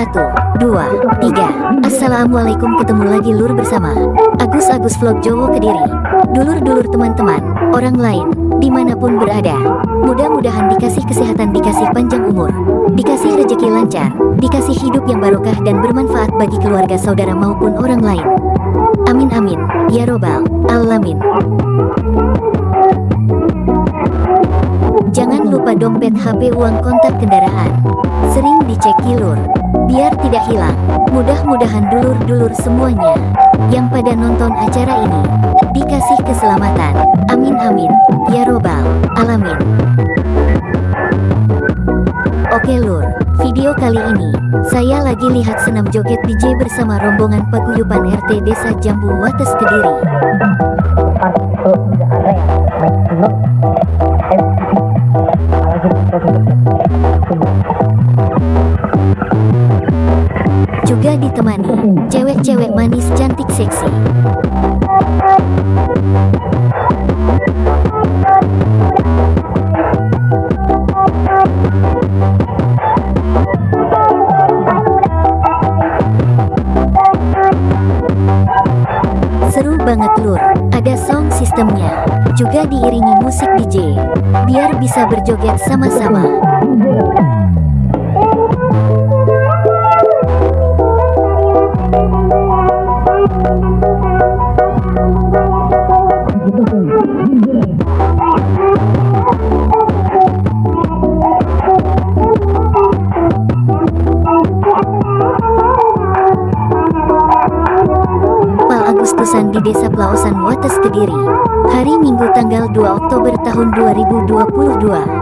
Satu, dua, tiga. Assalamualaikum ketemu lagi lur bersama Agus Agus Vlog Jowo Kediri. Dulur-dulur teman-teman, orang lain, di mana pun berada. Mudah-mudahan dikasih kesehatan, dikasih panjang umur, dikasih rezeki lancar, dikasih hidup yang barokah dan bermanfaat bagi keluarga saudara maupun orang lain. Amin amin, ya robbal alamin. Jangan lupa dompet HP uang kontak kendaraan. Sering dicek kilur, biar tidak hilang. Mudah-mudahan dulur-dulur semuanya yang pada nonton acara ini dikasih keselamatan. Amin amin, ya robbal alamin. Oke lur, video kali ini saya lagi lihat senam joget DJ bersama rombongan paguyuban RT Desa Jambu Wates Kediri. Juga ditemani cewek-cewek manis cantik seksi. Seru banget lur, ada sound sistemnya, juga diiringi musik DJ, biar bisa berjoget sama-sama. Di Desa Plaosan Wates Kediri. Hari Minggu tanggal 2 Oktober tahun 2022.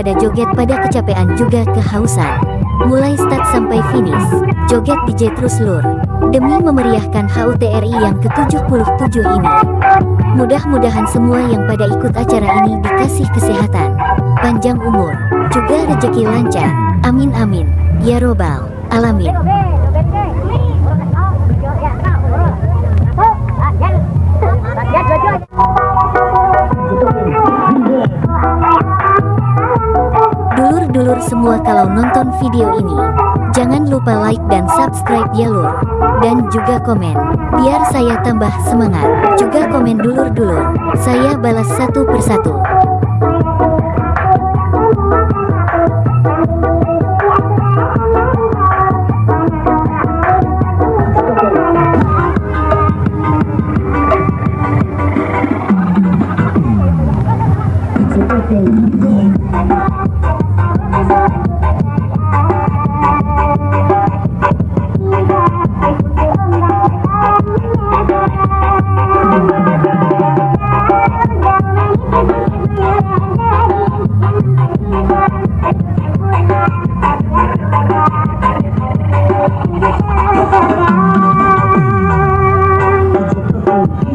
Pada joget pada kecapean juga kehausan. Mulai start sampai finish, joget DJ terus lur. Demi memeriahkan HUTRI yang ke-77 ini. Mudah-mudahan semua yang pada ikut acara ini dikasih kesehatan, panjang umur, juga rezeki lancar. Amin amin. Ya robbal alamin. Semua kalau nonton video ini, jangan lupa like dan subscribe ya lur. Dan juga komen, biar saya tambah semangat. Juga komen dulur-dulur, saya balas satu persatu.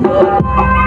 Música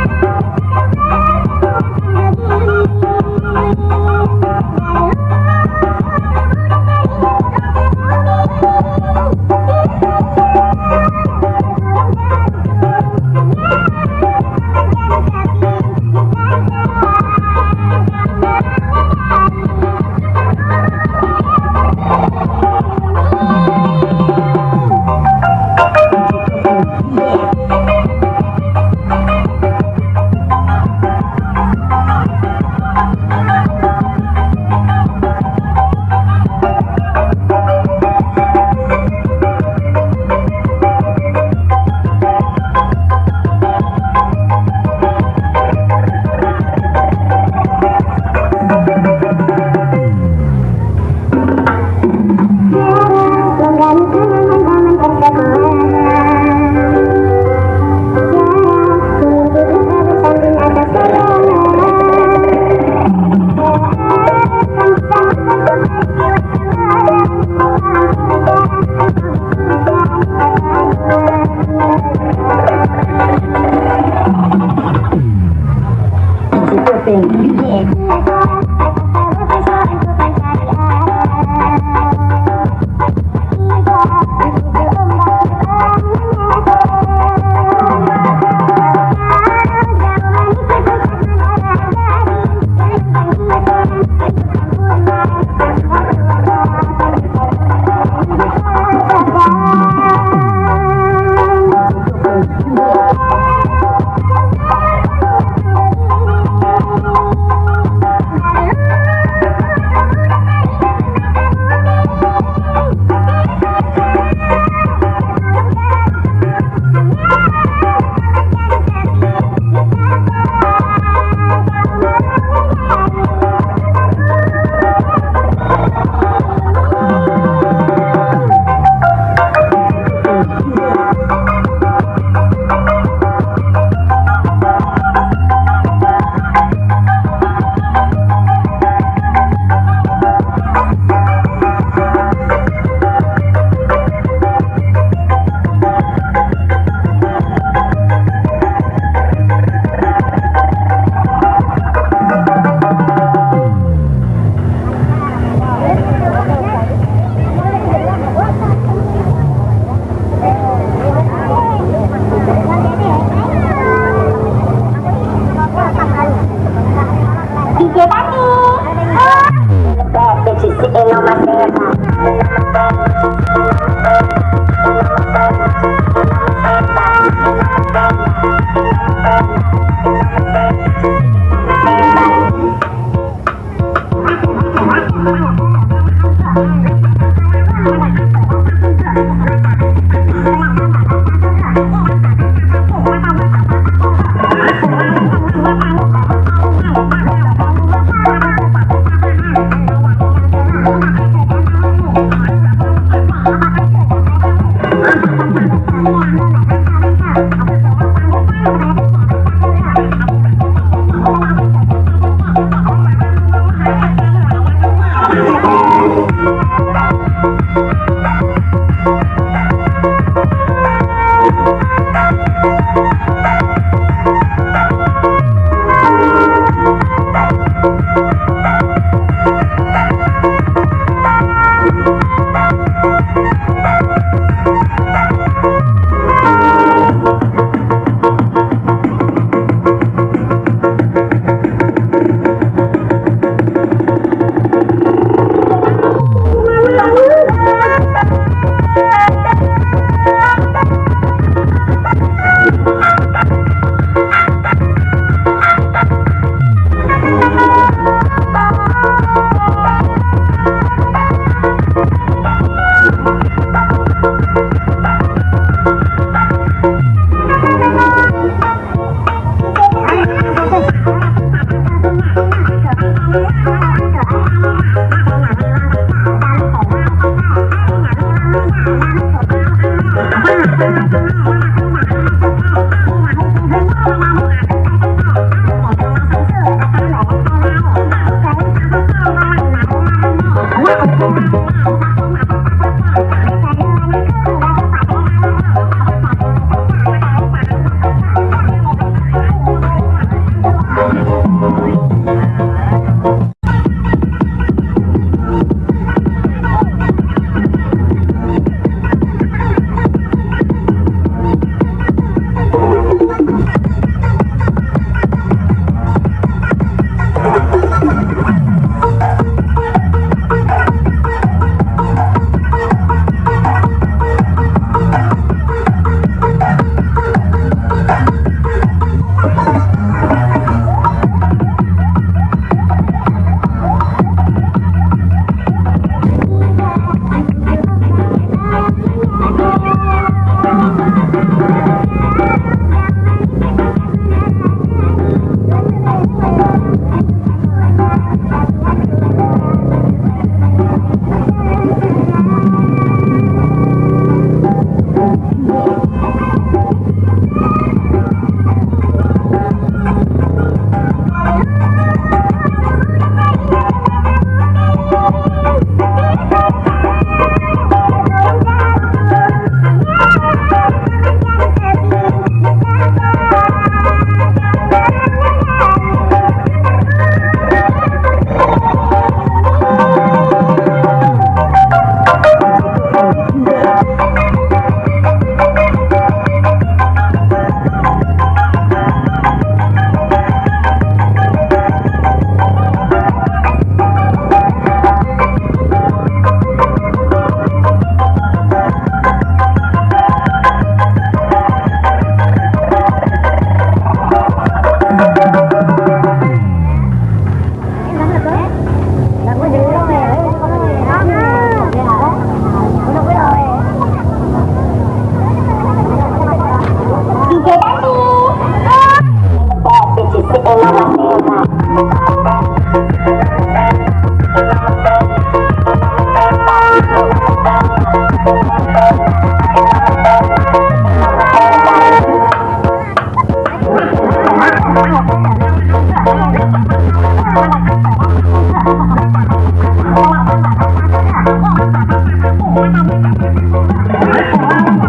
Oh, my God.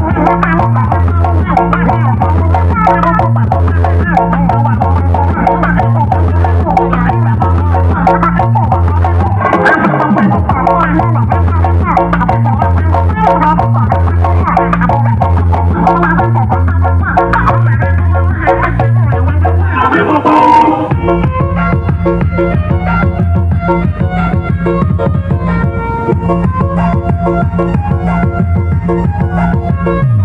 Thank you.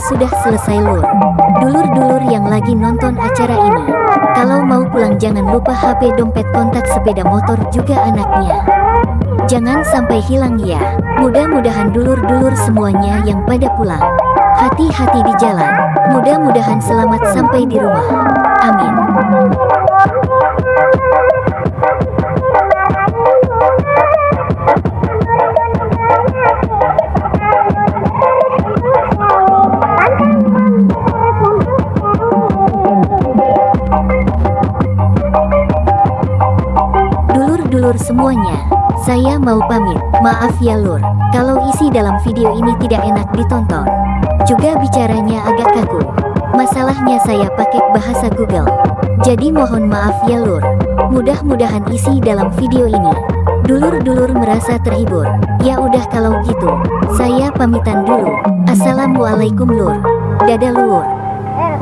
Sudah selesai lur. Dulur-dulur yang lagi nonton acara ini, kalau mau pulang jangan lupa HP dompet kontak sepeda motor juga anaknya. Jangan sampai hilang ya. Mudah-mudahan dulur-dulur semuanya yang pada pulang. Hati-hati di jalan. Mudah-mudahan selamat sampai di rumah. Amin. Dulur-dulur semuanya, Saya mau pamit, maaf ya lur, kalau isi dalam video ini tidak enak ditonton. Juga bicaranya agak kaku. Masalahnya saya pakai bahasa Google. Jadi mohon maaf ya lur. Mudah-mudahan isi dalam video ini. Dulur-dulur merasa terhibur. Ya udah kalau gitu, saya pamitan dulu. Assalamualaikum lur. Dadah lur. Eh,